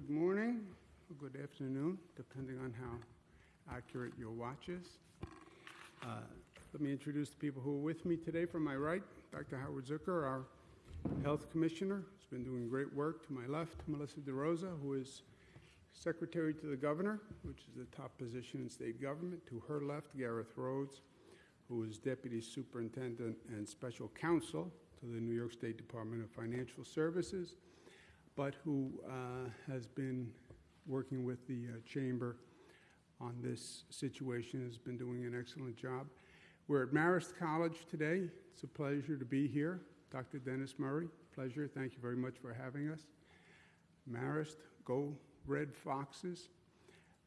good morning, or good afternoon, depending on how accurate your watch is. Uh, Let me introduce the people who are with me today. From my right, Dr. Howard Zucker, our Health Commissioner, has been doing great work. To my left, Melissa DeRosa, who is Secretary to the Governor, which is the top position in state government. To her left, Gareth Rhodes, who is Deputy Superintendent and Special Counsel to the New York State Department of Financial Services, but who uh, has been working with the uh, Chamber on this situation, has been doing an excellent job. We're at Marist College today. It's a pleasure to be here. Dr. Dennis Murray, pleasure. Thank you very much for having us. Marist, go Red Foxes.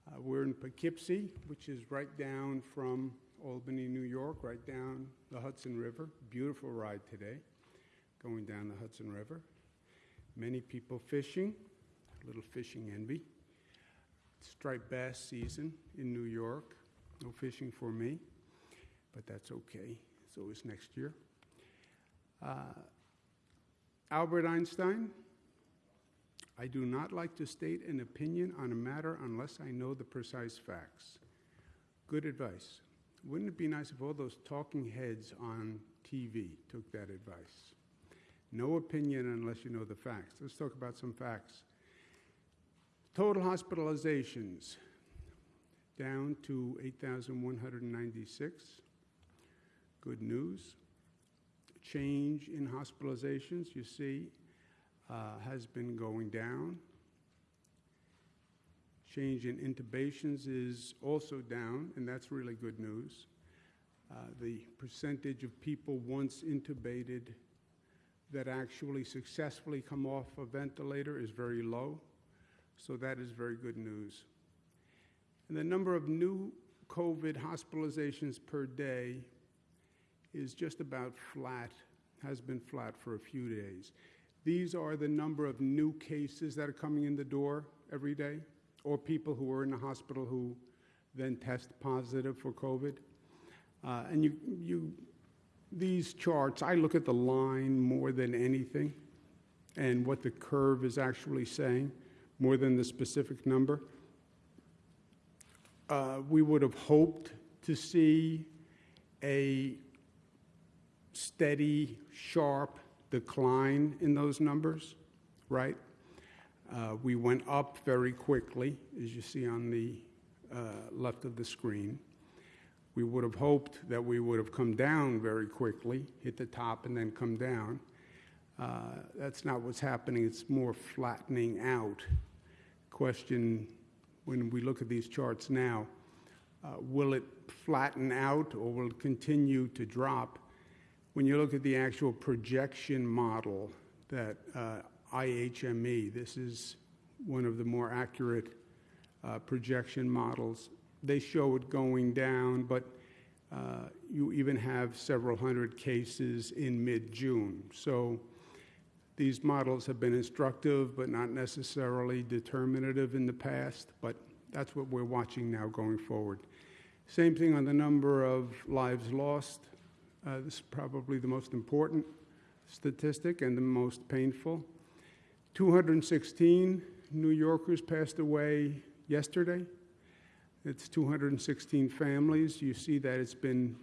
Uh, we're in Poughkeepsie, which is right down from Albany, New York, right down the Hudson River. Beautiful ride today, going down the Hudson River. Many people fishing, a little fishing envy. Striped bass season in New York. No fishing for me, but that's okay. It's always next year. Uh, Albert Einstein, I do not like to state an opinion on a matter unless I know the precise facts. Good advice. Wouldn't it be nice if all those talking heads on TV took that advice? No opinion unless you know the facts. Let's talk about some facts. Total hospitalizations down to 8,196. Good news. Change in hospitalizations, you see, uh, has been going down. Change in intubations is also down, and that's really good news. Uh, the percentage of people once intubated that actually successfully come off a ventilator is very low, so that is very good news. And the number of new COVID hospitalizations per day is just about flat, has been flat for a few days. These are the number of new cases that are coming in the door every day, or people who are in the hospital who then test positive for COVID. Uh, and you, you, these charts, I look at the line more than anything and what the curve is actually saying, more than the specific number. Uh, we would have hoped to see a steady, sharp decline in those numbers, right? Uh, we went up very quickly, as you see on the uh, left of the screen. We would have hoped that we would have come down very quickly, hit the top, and then come down. Uh, that's not what's happening. It's more flattening out. Question when we look at these charts now uh, will it flatten out or will it continue to drop? When you look at the actual projection model that uh, IHME, this is one of the more accurate uh, projection models, they show it going down, but uh, you even have several hundred cases in mid June. So these models have been instructive, but not necessarily determinative in the past, but that's what we're watching now going forward. Same thing on the number of lives lost. Uh, this is probably the most important statistic and the most painful. 216 New Yorkers passed away yesterday. It's 216 families. You see that it's been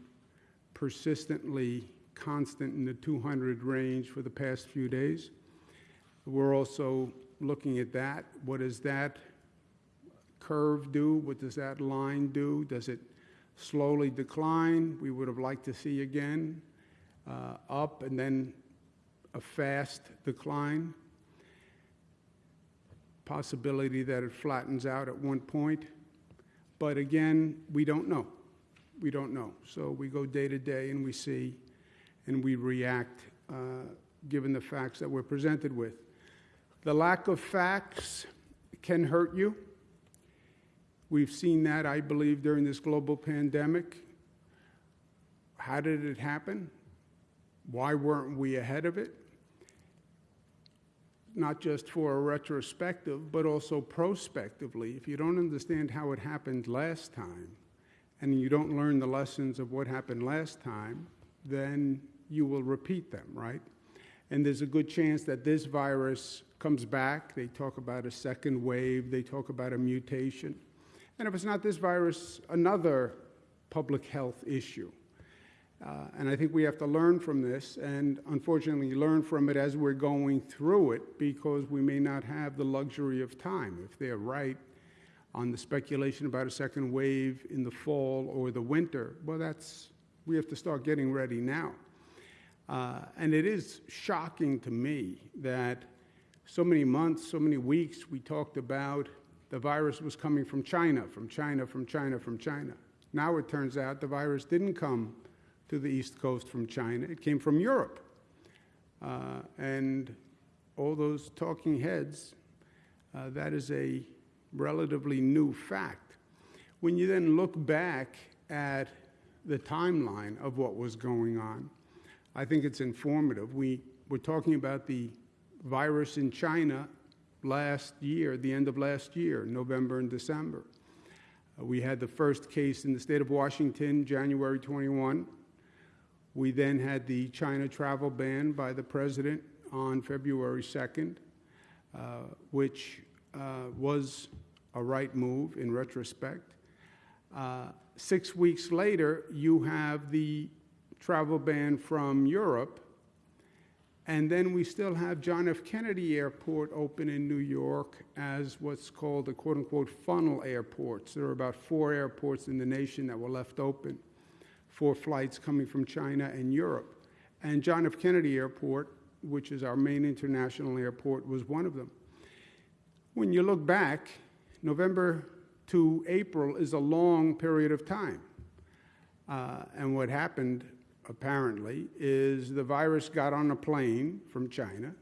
persistently constant in the 200 range for the past few days. We're also looking at that. What does that curve do? What does that line do? Does it slowly decline. We would have liked to see again uh, up and then a fast decline. Possibility that it flattens out at one point. But again, we don't know. We don't know. So we go day to day and we see and we react uh, given the facts that we're presented with. The lack of facts can hurt you. We've seen that, I believe, during this global pandemic. How did it happen? Why weren't we ahead of it? Not just for a retrospective, but also prospectively. If you don't understand how it happened last time, and you don't learn the lessons of what happened last time, then you will repeat them, right? And there's a good chance that this virus comes back, they talk about a second wave, they talk about a mutation. And if it's not this virus, another public health issue. Uh, and I think we have to learn from this, and unfortunately, learn from it as we're going through it, because we may not have the luxury of time. If they're right on the speculation about a second wave in the fall or the winter, well, that's, we have to start getting ready now. Uh, and it is shocking to me that so many months, so many weeks, we talked about the virus was coming from China, from China, from China, from China. Now it turns out the virus didn't come to the East Coast from China, it came from Europe. Uh, and all those talking heads, uh, that is a relatively new fact. When you then look back at the timeline of what was going on, I think it's informative. We were talking about the virus in China last year, the end of last year, November and December. Uh, we had the first case in the state of Washington, January 21. We then had the China travel ban by the president on February 2nd, uh, which uh, was a right move in retrospect. Uh, six weeks later, you have the travel ban from Europe and then we still have John F. Kennedy Airport open in New York as what's called a quote unquote funnel airports. There are about four airports in the nation that were left open for flights coming from China and Europe. And John F. Kennedy Airport, which is our main international airport, was one of them. When you look back, November to April is a long period of time. Uh, and what happened apparently, is the virus got on a plane from China.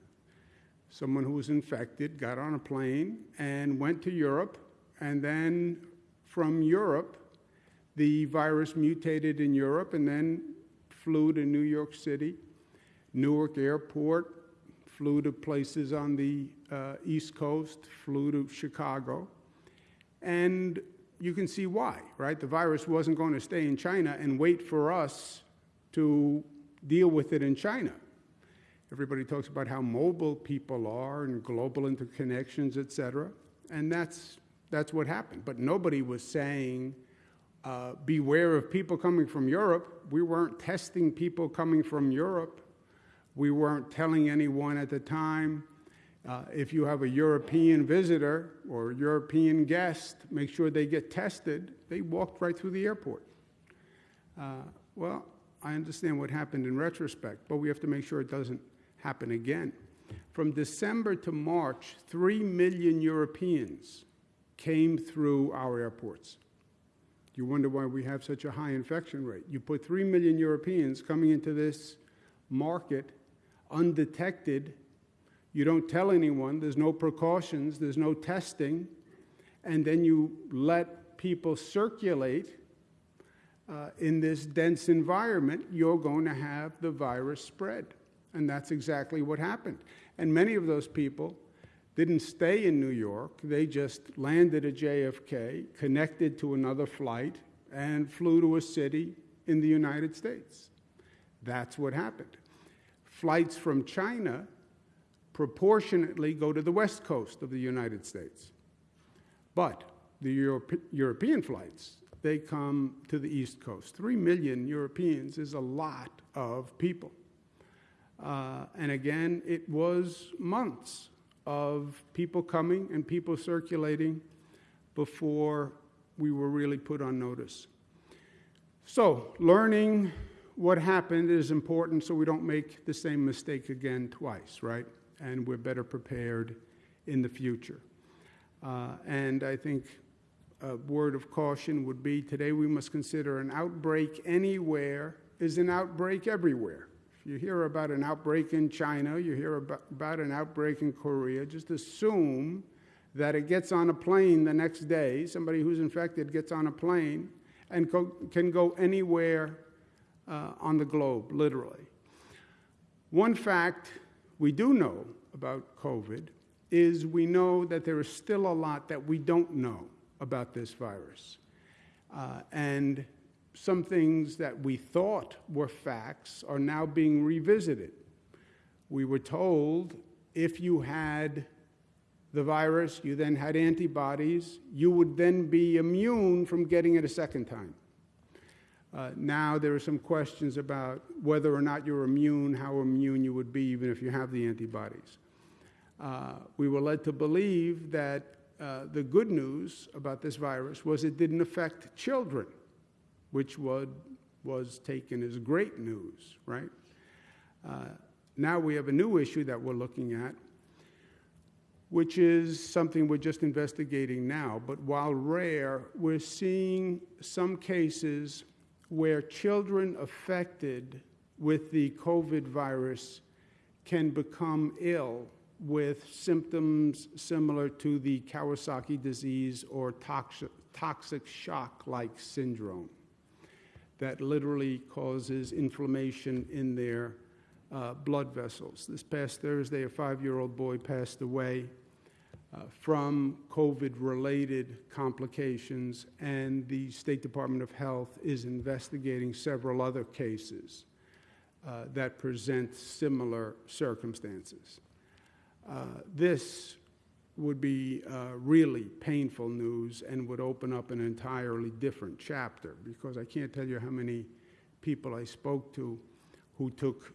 Someone who was infected got on a plane and went to Europe, and then from Europe, the virus mutated in Europe and then flew to New York City, Newark Airport, flew to places on the uh, East Coast, flew to Chicago. And you can see why, right? The virus wasn't going to stay in China and wait for us to deal with it in China. Everybody talks about how mobile people are and global interconnections, et cetera, and that's, that's what happened. But nobody was saying, uh, beware of people coming from Europe. We weren't testing people coming from Europe. We weren't telling anyone at the time, uh, if you have a European visitor or European guest, make sure they get tested. They walked right through the airport. Uh, well, I understand what happened in retrospect, but we have to make sure it doesn't happen again. From December to March, 3 million Europeans came through our airports. You wonder why we have such a high infection rate. You put 3 million Europeans coming into this market undetected. You don't tell anyone, there's no precautions, there's no testing, and then you let people circulate uh, in this dense environment, you're going to have the virus spread. And that's exactly what happened. And many of those people didn't stay in New York, they just landed at JFK, connected to another flight, and flew to a city in the United States. That's what happened. Flights from China proportionately go to the west coast of the United States. But the Europe- European flights they come to the East Coast. Three million Europeans is a lot of people. Uh, and again, it was months of people coming and people circulating before we were really put on notice. So, learning what happened is important so we don't make the same mistake again twice, right? And we're better prepared in the future. Uh, and I think a word of caution would be today we must consider an outbreak anywhere is an outbreak everywhere. You hear about an outbreak in China, you hear about, about an outbreak in Korea, just assume that it gets on a plane the next day, somebody who's infected gets on a plane and co- can go anywhere uh, on the globe, literally. One fact we do know about COVID is we know that there is still a lot that we don't know about this virus. Uh, and some things that we thought were facts are now being revisited. We were told if you had the virus, you then had antibodies, you would then be immune from getting it a second time. Uh, now there are some questions about whether or not you're immune, how immune you would be even if you have the antibodies. Uh, we were led to believe that uh, the good news about this virus was it didn't affect children, which would, was taken as great news, right? Uh, now we have a new issue that we're looking at, which is something we're just investigating now. But while rare, we're seeing some cases where children affected with the COVID virus can become ill with symptoms similar to the Kawasaki disease or toxic, toxic shock like syndrome that literally causes inflammation in their uh, blood vessels. This past Thursday, a five year old boy passed away uh, from COVID related complications, and the State Department of Health is investigating several other cases uh, that present similar circumstances. Uh, this would be uh, really painful news and would open up an entirely different chapter because I can't tell you how many people I spoke to who took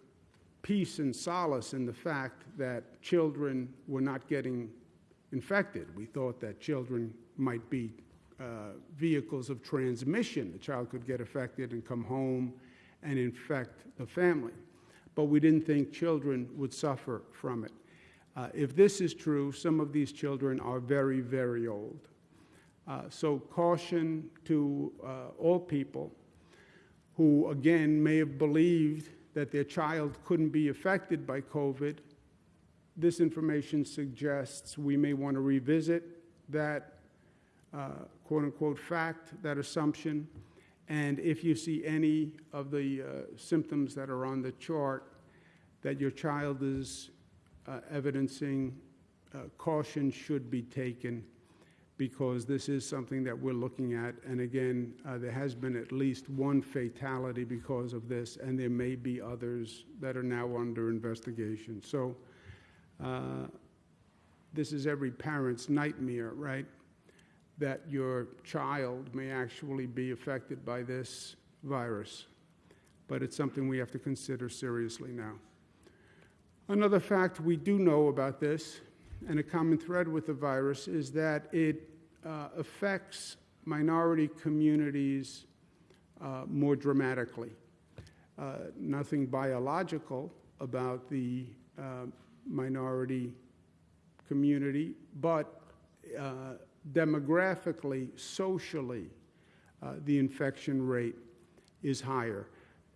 peace and solace in the fact that children were not getting infected. We thought that children might be uh, vehicles of transmission. The child could get affected and come home and infect the family. But we didn't think children would suffer from it. Uh, if this is true, some of these children are very, very old. Uh, so, caution to uh, all people who, again, may have believed that their child couldn't be affected by COVID. This information suggests we may want to revisit that uh, quote unquote fact, that assumption. And if you see any of the uh, symptoms that are on the chart that your child is uh, evidencing uh, caution should be taken because this is something that we're looking at. And again, uh, there has been at least one fatality because of this, and there may be others that are now under investigation. So, uh, this is every parent's nightmare, right? That your child may actually be affected by this virus. But it's something we have to consider seriously now. Another fact we do know about this, and a common thread with the virus, is that it uh, affects minority communities uh, more dramatically. Uh, nothing biological about the uh, minority community, but uh, demographically, socially, uh, the infection rate is higher.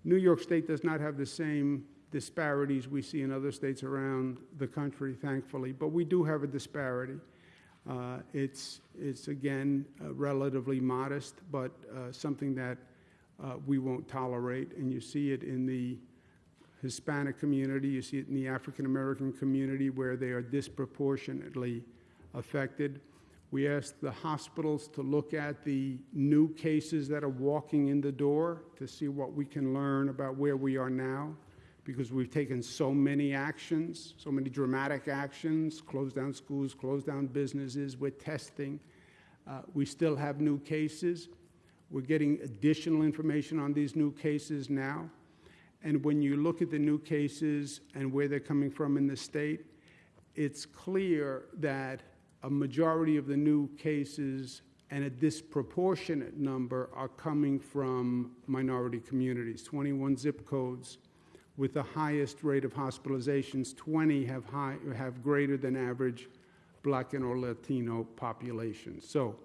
New York State does not have the same disparities we see in other states around the country, thankfully, but we do have a disparity. Uh, it's, it's, again, uh, relatively modest, but uh, something that uh, we won't tolerate. And you see it in the Hispanic community, you see it in the African American community, where they are disproportionately affected. We asked the hospitals to look at the new cases that are walking in the door to see what we can learn about where we are now because we've taken so many actions, so many dramatic actions, closed down schools, closed down businesses, we're testing. Uh, we still have new cases. We're getting additional information on these new cases now. And when you look at the new cases and where they're coming from in the state, it's clear that a majority of the new cases and a disproportionate number are coming from minority communities. 21 zip codes with the highest rate of hospitalizations. 20 have, high, have greater than average black and or Latino population. So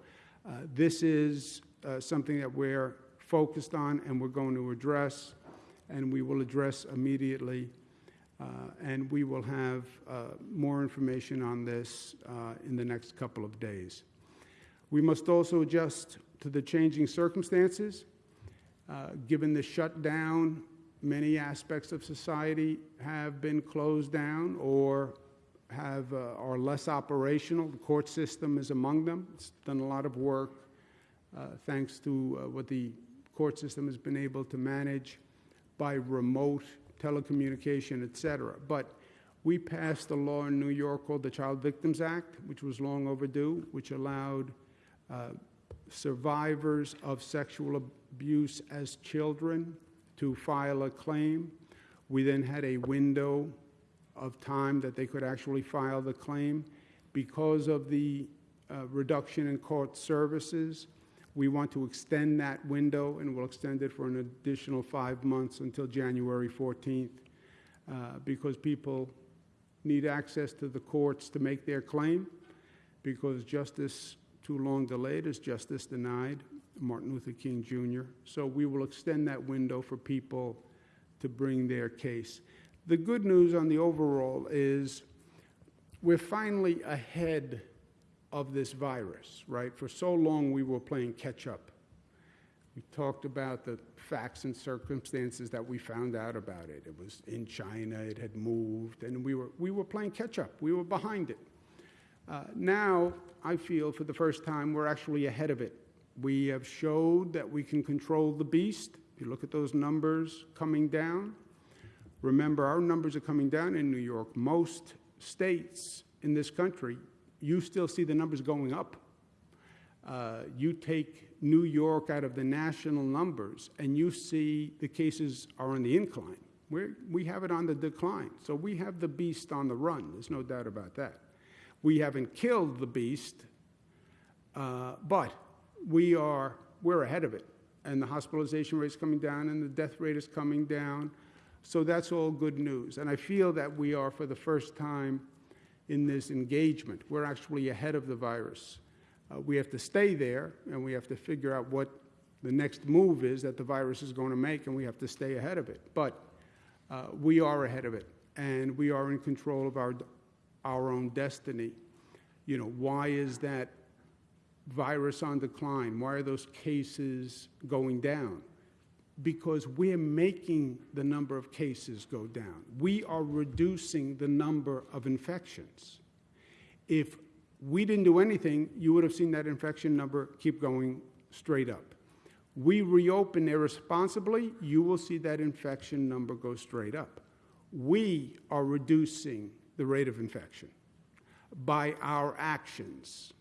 uh, this is uh, something that we're focused on and we're going to address, and we will address immediately. Uh, and we will have uh, more information on this uh, in the next couple of days. We must also adjust to the changing circumstances. Uh, given the shutdown many aspects of society have been closed down or have, uh, are less operational. The court system is among them. It's done a lot of work uh, thanks to uh, what the court system has been able to manage by remote telecommunication, et cetera. But we passed a law in New York called the Child Victims Act, which was long overdue, which allowed uh, survivors of sexual abuse as children to file a claim. We then had a window of time that they could actually file the claim. Because of the uh, reduction in court services, we want to extend that window, and we'll extend it for an additional five months until January 14th, uh, because people need access to the courts to make their claim, because justice too long delayed is justice denied, Martin Luther King Jr. So we will extend that window for people to bring their case. The good news on the overall is we're finally ahead of this virus, right? For so long we were playing catch up. We talked about the facts and circumstances that we found out about it. It was in China, it had moved, and we were, we were playing catch up. We were behind it. Uh, now, I feel for the first time we're actually ahead of it. We have showed that we can control the beast. If you look at those numbers coming down, remember our numbers are coming down in New York. Most states in this country, you still see the numbers going up. Uh, you take New York out of the national numbers, and you see the cases are on the incline. We're, we have it on the decline. So we have the beast on the run. There's no doubt about that. We haven't killed the beast, uh, but we are we're ahead of it, and the hospitalization rate is coming down, and the death rate is coming down. So that's all good news. And I feel that we are, for the first time in this engagement, we're actually ahead of the virus. Uh, we have to stay there, and we have to figure out what the next move is that the virus is going to make, and we have to stay ahead of it. But uh, we are ahead of it, and we are in control of our, our own destiny. You know, why is that virus on decline? Why are those cases going down? Because we're making the number of cases go down. We are reducing the number of infections. If we didn't do anything, you would have seen that infection number keep going straight up. We reopen irresponsibly, you will see that infection number go straight up. We are reducing the rate of infection by our actions,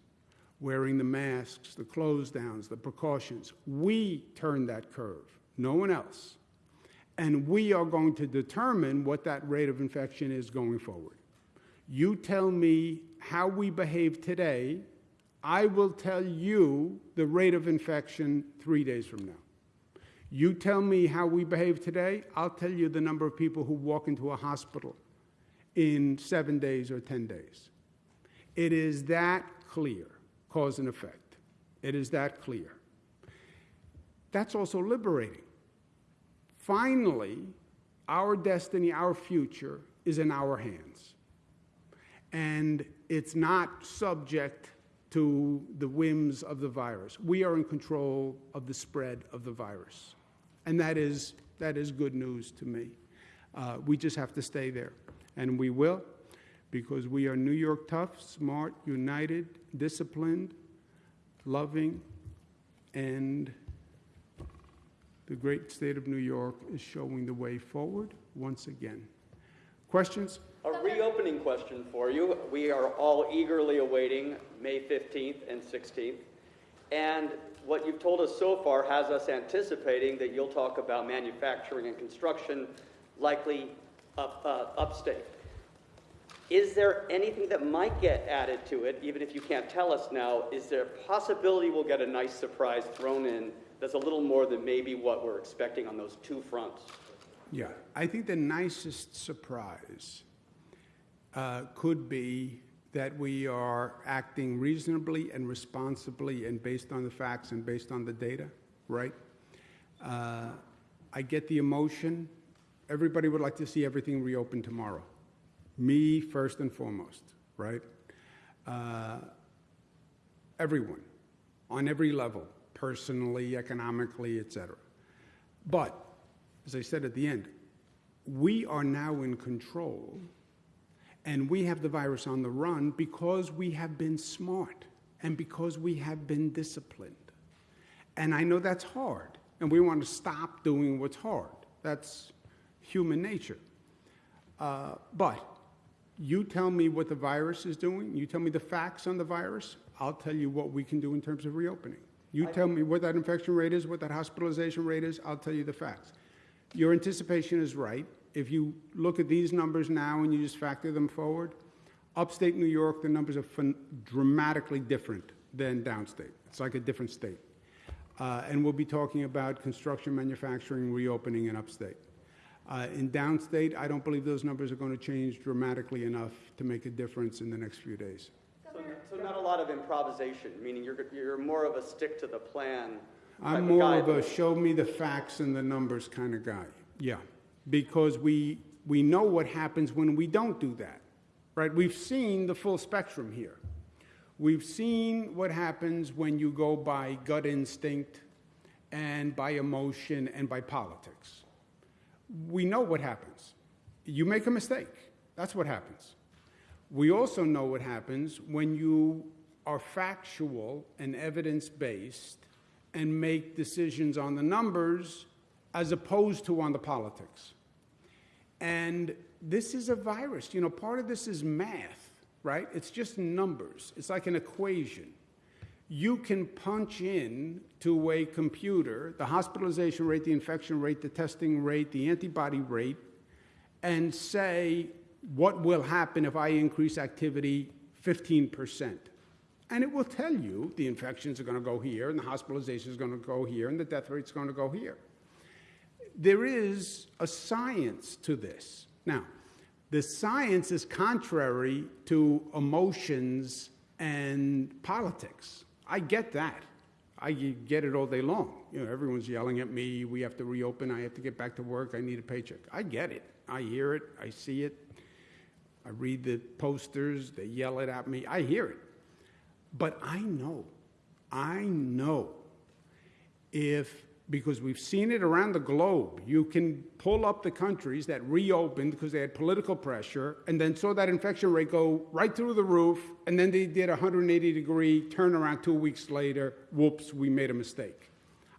wearing the masks, the close downs, the precautions. We turn that curve, no one else. And we are going to determine what that rate of infection is going forward. You tell me how we behave today, I will tell you the rate of infection three days from now. You tell me how we behave today, I'll tell you the number of people who walk into a hospital in seven days or 10 days. It is that clear, cause and effect. It is that clear. That's also liberating. Finally, our destiny, our future is in our hands. And it's not subject to the whims of the virus. We are in control of the spread of the virus. And that is, that is good news to me. Uh, we just have to stay there. And we will, because we are New York tough, smart, united, disciplined, loving, and the great state of New York is showing the way forward once again. Questions? A reopening question for you. We are all eagerly awaiting May 15th and 16th. And what you've told us so far has us anticipating that you'll talk about manufacturing and construction, likely up, uh, upstate. Is there anything that might get added to it, even if you can't tell us now? Is there a possibility we'll get a nice surprise thrown in that's a little more than maybe what we're expecting on those two fronts? Yeah, I think the nicest surprise uh, could be that we are acting reasonably and responsibly and based on the facts and based on the data, right? Uh, I get the emotion. Everybody would like to see everything reopen tomorrow. Me first and foremost, right? Uh, everyone, on every level, personally, economically, etc. But, as I said at the end, we are now in control and we have the virus on the run because we have been smart and because we have been disciplined. And I know that's hard, and we want to stop doing what's hard. That's human nature. Uh, but You tell me what the virus is doing, you tell me the facts on the virus, I'll tell you what we can do in terms of reopening. You tell me what that infection rate is, what that hospitalization rate is, I'll tell you the facts. Your anticipation is right. If you look at these numbers now and you just factor them forward, upstate New York, the numbers are dramatically different than downstate. It's like a different state. Uh, and we'll be talking about construction, manufacturing, reopening in upstate. Uh, in downstate, I don't believe those numbers are going to change dramatically enough to make a difference in the next few days. So, so not a lot of improvisation, meaning you're, you're more of a stick to the plan. I'm more guy of a show me the facts and the numbers kind of guy. Yeah. Because we, we know what happens when we don't do that, right? We've seen the full spectrum here. We've seen what happens when you go by gut instinct and by emotion and by politics. We know what happens. You make a mistake. That's what happens. We also know what happens when you are factual and evidence based and make decisions on the numbers as opposed to on the politics. And this is a virus. You know, part of this is math, right? It's just numbers, it's like an equation. You can punch in to a computer the hospitalization rate, the infection rate, the testing rate, the antibody rate, and say what will happen if I increase activity 15%. And it will tell you the infections are going to go here, and the hospitalization is going to go here, and the death rate is going to go here. There is a science to this. Now, the science is contrary to emotions and politics. I get that. I get it all day long. You know, everyone's yelling at me. We have to reopen. I have to get back to work. I need a paycheck. I get it. I hear it. I see it. I read the posters. They yell it at me. I hear it. But I know, I know if, because we've seen it around the globe, you can pull up the countries that reopened because they had political pressure and then saw that infection rate go right through the roof, and then they did a 180 degree turnaround two weeks later. Whoops, we made a mistake.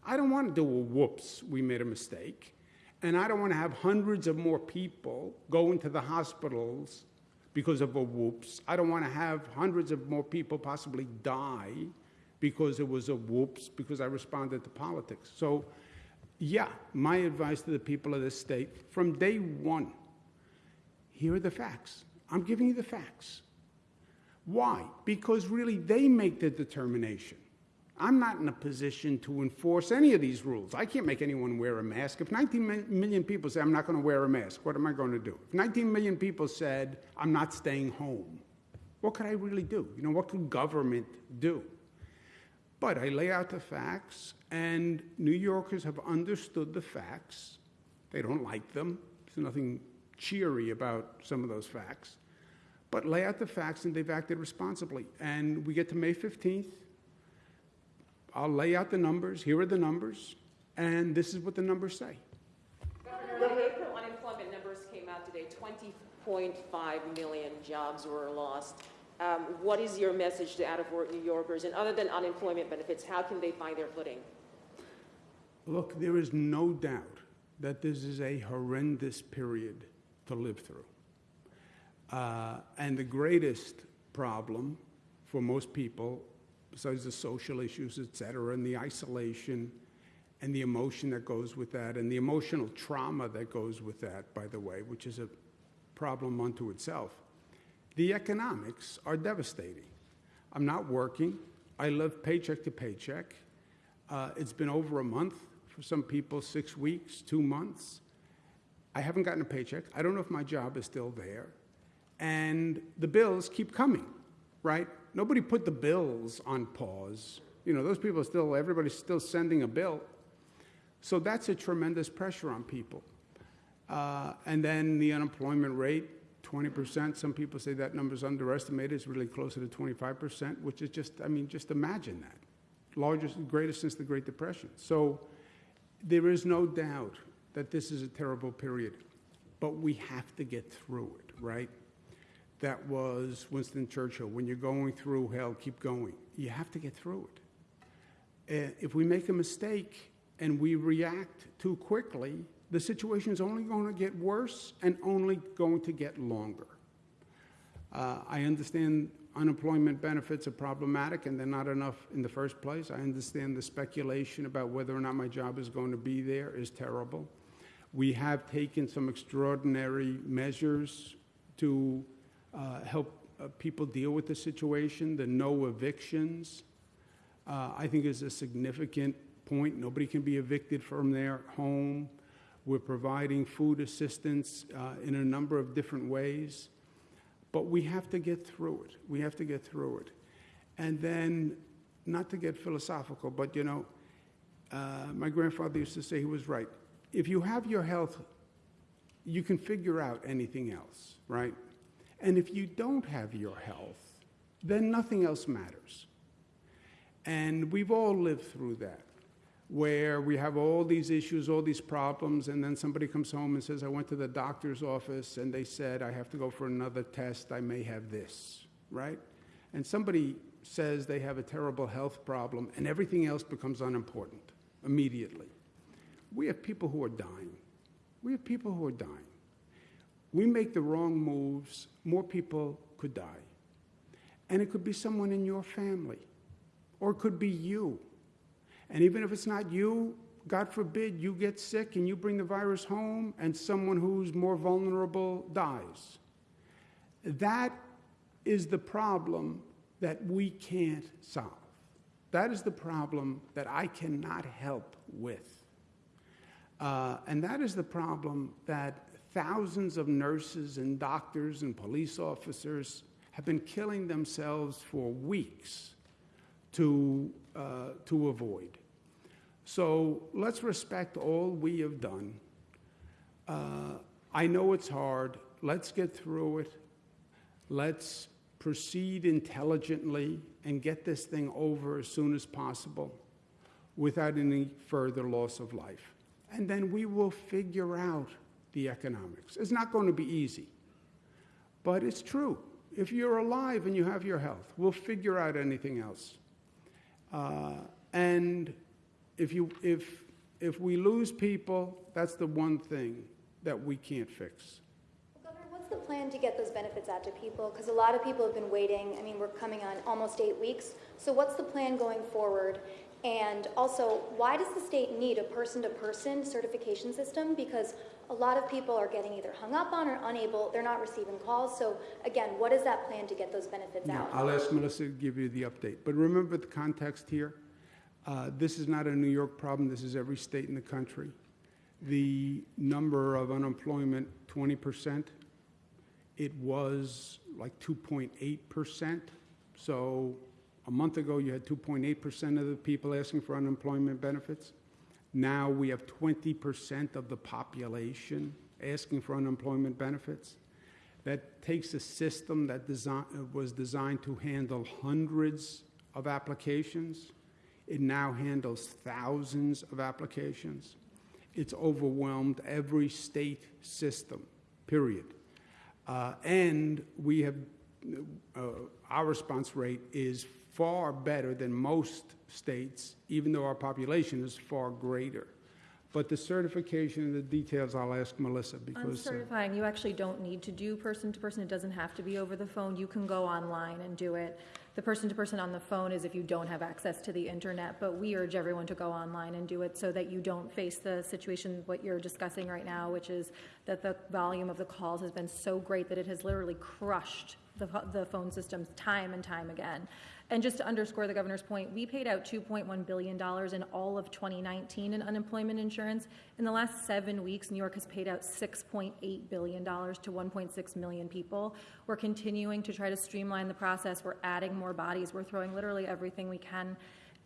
I don't want to do a whoops, we made a mistake. And I don't want to have hundreds of more people go into the hospitals because of a whoops. I don't want to have hundreds of more people possibly die because it was a whoops, because I responded to politics. So, yeah, my advice to the people of this state from day one here are the facts. I'm giving you the facts. Why? Because really they make the determination. I'm not in a position to enforce any of these rules. I can't make anyone wear a mask. If 19 million people say, I'm not going to wear a mask, what am I going to do? If 19 million people said, I'm not staying home, what could I really do? You know, what could government do? But I lay out the facts, and New Yorkers have understood the facts. They don't like them. There's nothing cheery about some of those facts. But lay out the facts, and they've acted responsibly. And we get to May 15th. I'll lay out the numbers. Here are the numbers. And this is what the numbers say. Governor, April unemployment numbers came out today, 20.5 million jobs were lost. Um, What is your message to out-of-work New Yorkers? And other than unemployment benefits, how can they find their footing? Look, there is no doubt that this is a horrendous period to live through. Uh, and the greatest problem for most people, besides the social issues, et cetera, and the isolation and the emotion that goes with that, and the emotional trauma that goes with that, by the way, which is a problem unto itself, the economics are devastating. I'm not working. I live paycheck to paycheck. Uh, it's been over a month, for some people, six weeks, two months. I haven't gotten a paycheck. I don't know if my job is still there. And the bills keep coming, right? Nobody put the bills on pause. You know, those people are still, everybody's still sending a bill. So that's a tremendous pressure on people. Uh, and then the unemployment rate, 20%. Some people say that number's underestimated. It's really closer to 25%, which is just, I mean, just imagine that. Largest, greatest since the Great Depression. So there is no doubt that this is a terrible period, but we have to get through it, right? That was Winston Churchill. When you're going through hell, keep going. You have to get through it. Uh, if we make a mistake and we react too quickly, the situation is only going to get worse and only going to get longer. Uh, I understand unemployment benefits are problematic and they're not enough in the first place. I understand the speculation about whether or not my job is going to be there is terrible. We have taken some extraordinary measures to uh, help uh, people deal with the situation. The no evictions, uh, I think, is a significant point. Nobody can be evicted from their home. We're providing food assistance uh, in a number of different ways. But we have to get through it. We have to get through it. And then, not to get philosophical, but you know, uh, my grandfather used to say he was right. If you have your health, you can figure out anything else, right? And if you don't have your health, then nothing else matters. And we've all lived through that, where we have all these issues, all these problems, and then somebody comes home and says, I went to the doctor's office and they said, I have to go for another test, I may have this, right? And somebody says they have a terrible health problem, and everything else becomes unimportant immediately. We have people who are dying. We have people who are dying. We make the wrong moves, more people could die. And it could be someone in your family, or it could be you. And even if it's not you, God forbid you get sick and you bring the virus home and someone who's more vulnerable dies. That is the problem that we can't solve. That is the problem that I cannot help with. Uh, and that is the problem that thousands of nurses and doctors and police officers have been killing themselves for weeks to, uh, to avoid. So let's respect all we have done. Uh, I know it's hard. Let's get through it. Let's proceed intelligently and get this thing over as soon as possible without any further loss of life. And then we will figure out the economics. It's not going to be easy, but it's true. If you're alive and you have your health, we'll figure out anything else. Uh, and if, you, if, if we lose people, that's the one thing that we can't fix. Governor, what's the plan to get those benefits out to people? Because a lot of people have been waiting. I mean, we're coming on almost eight weeks. So, what's the plan going forward? And also, why does the state need a person to person certification system? Because a lot of people are getting either hung up on or unable, they're not receiving calls. So, again, what is that plan to get those benefits Now, out? I'll ask Melissa to give you the update. But remember the context here. Uh, this is not a New York problem. This is every state in the country. The number of unemployment, 20%. It was like 2.8%. So a month ago, you had 2.8% of the people asking for unemployment benefits. Now we have 20% of the population asking for unemployment benefits. That takes a system that design, was designed to handle hundreds of applications. It now handles thousands of applications. It's overwhelmed every state system, period. Uh, and we have, uh, our response rate is far better than most states, even though our population is far greater. But the certification and the details, I'll ask Melissa because. uh, certifying, you actually don't need to do person-to-person. It doesn't have to be over the phone. You can go online and do it. The person-to-person on the phone is if you don't have access to the internet, but we urge everyone to go online and do it so that you don't face the situation, what you're discussing right now, which is that the volume of the calls has been so great that it has literally crushed the, the phone systems time and time again. And just to underscore the governor's point, we paid out $2.1 billion in all of 2019 in unemployment insurance. In the last seven weeks, New York has paid out $6.8 billion to 1.6 million people. We're continuing to try to streamline the process. We're adding more bodies. We're throwing literally everything we can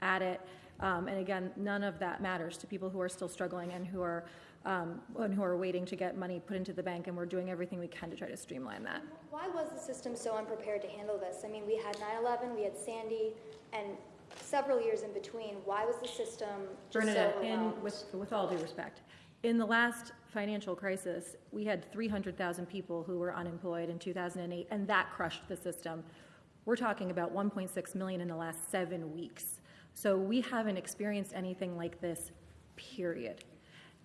at it. Um, and again, none of that matters to people who are still struggling and who are um, and who are waiting to get money put into the bank. And we're doing everything we can to try to streamline that. Why was the system so unprepared to handle this? I mean, we had 9 11, we had Sandy, and several years in between. Why was the system just so Bernadette, in, with, with all due respect, in the last financial crisis, we had 300,000 people who were unemployed in 2008, and that crushed the system. We're talking about 1.6 million in the last seven weeks. So we haven't experienced anything like this, period.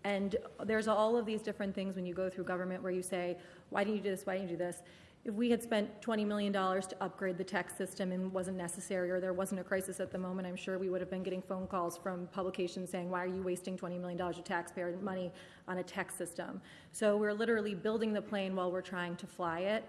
And there's all of these different things when you go through government where you say, why didn't you do this? Why didn't you do this? If we had spent $20 million to upgrade the tech system and wasn't necessary, or there wasn't a crisis at the moment, I'm sure we would have been getting phone calls from publications saying, why are you wasting $20 million of taxpayer money on a tech system? So we're literally building the plane while we're trying to fly it.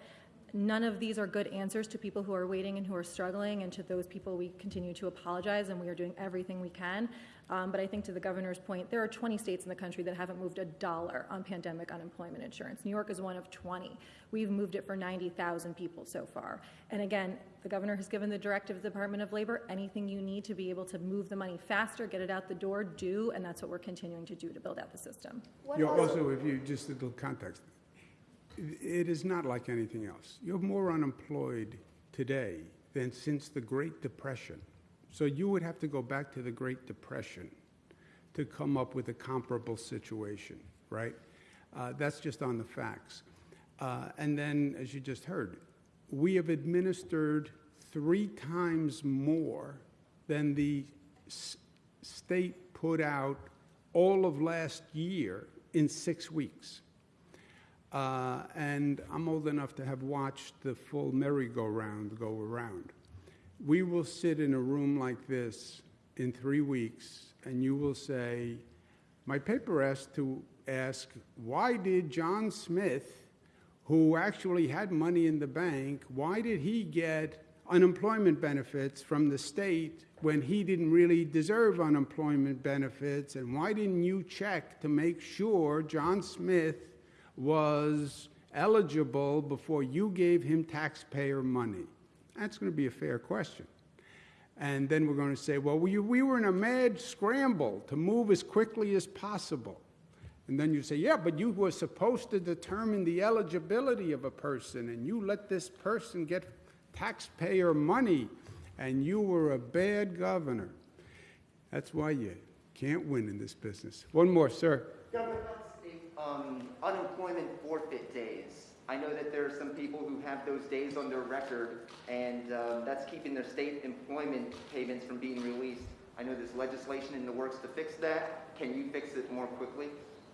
None of these are good answers to people who are waiting and who are struggling, and to those people, we continue to apologize, and we are doing everything we can. Um, but I think to the governor's point, there are 20 states in the country that haven't moved a dollar on pandemic unemployment insurance. New York is one of 20. We've moved it for 90,000 people so far. And again, the governor has given the directive of the Department of Labor anything you need to be able to move the money faster, get it out the door, do, and that's what we're continuing to do to build out the system. You know, also- also, if you, just a little context, it it is not like anything else. You're more unemployed today than since the Great Depression. So you would have to go back to the Great Depression to come up with a comparable situation, right? Uh, That's just on the facts. Uh, And then, as you just heard, we have administered three times more than the s- state put out all of last year in six weeks. Uh, and I'm old enough to have watched the full merry-go-round go around. We will sit in a room like this in three weeks, and you will say, My paper asked to ask, why did John Smith, who actually had money in the bank, why did he get unemployment benefits from the state when he didn't really deserve unemployment benefits? And why didn't you check to make sure John Smith was eligible before you gave him taxpayer money? That's going to be a fair question. And then we're going to say, well, we, we were in a mad scramble to move as quickly as possible. And then you say, yeah, but you were supposed to determine the eligibility of a person, and you let this person get taxpayer money, and you were a bad governor. That's why you can't win in this business. One more, sir. Governor, um, unemployment forfeit days. I know that there are some people who have those days on their record, and um, that's keeping their state employment payments from being released. I know there's legislation in the works to fix that. Can you fix it more quickly?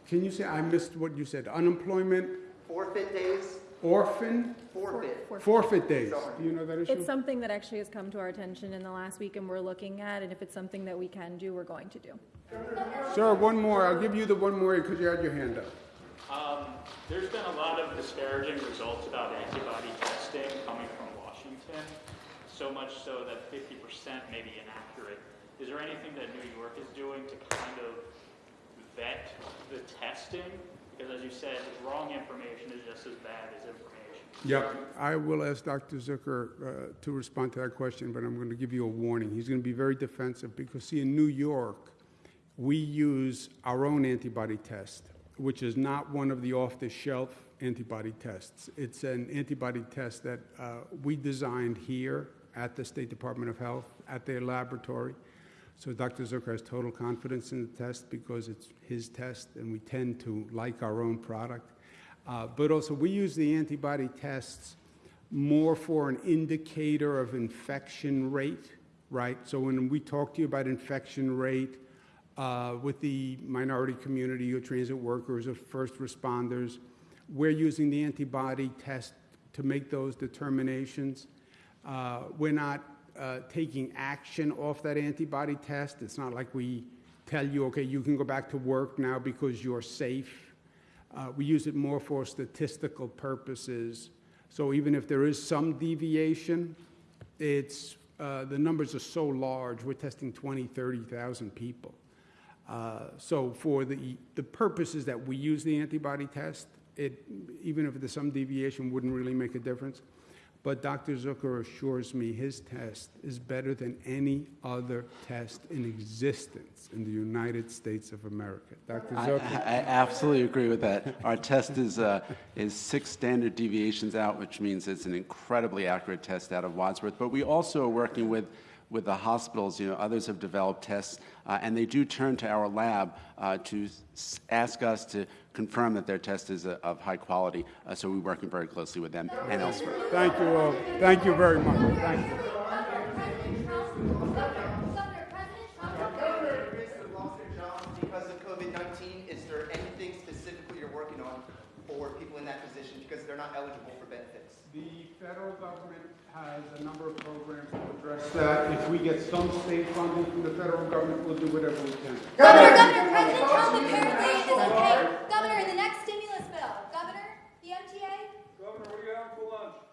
Can you say, I missed what you said, unemployment, Forfeit days? orphan, Forfeit. forfeit days? Sorry. Do you know that issue? It's something that actually has come to our attention in the last week, and we're looking at, and if it's something that we can do, we're going to do. Sir, one more. I'll give you the one more because you had your hand up. Um, there's been a lot of disparaging results about antibody testing coming from Washington, so much so that 50% may be inaccurate. Is there anything that New York is doing to kind of vet the testing? Because as you said, wrong information is just as bad as information. Yeah, I will ask Dr. Zucker uh, to respond to that question, but I'm going to give you a warning. He's going to be very defensive because, see, in New York, we use our own antibody test, which is not one of the off-the-shelf antibody tests. It's an antibody test that uh, we designed here at the State Department of Health, at their laboratory. So Dr. Zucker has total confidence in the test because it's his test, and we tend to like our own product. Uh, But also, we use the antibody tests more for an indicator of infection rate, right? So when we talk to you about infection rate uh, with the minority community or transit workers or first responders, we're using the antibody test to make those determinations. Uh, We're not uh, taking action off that antibody test. It's not like we tell you, okay, you can go back to work now because you're safe. Uh, We use it more for statistical purposes. So even if there is some deviation, it's, uh, the numbers are so large, we're testing 20, 30,000 people. Uh, So for the, the purposes that we use the antibody test, it, even if there's some deviation, wouldn't really make a difference. But Dr. Zucker assures me his test is better than any other test in existence in the United States of America. Dr. Zucker? I I absolutely agree with that. Our test is, uh, is six standard deviations out, which means it's an incredibly accurate test out of Wadsworth. But we also are working with, with the hospitals. You know, others have developed tests, uh, and they do turn to our lab uh, to s- ask us to confirm that their test is uh, of high quality. Uh, so we're working very closely with them and elsewhere. Thank you all. Thank you very much. Thank you. Governor, at risk of loss of jobs because of COVID-19, is there anything specifically you're working on for people in that position because they're not eligible for benefits? The federal government has a number of programs to address that. If we get some state funding from the federal government, we'll do whatever we can. Governor, Governor, President Trump apparently is okay. Governor, in the next stimulus bill, Governor, the MTA? Governor, what are you having for lunch?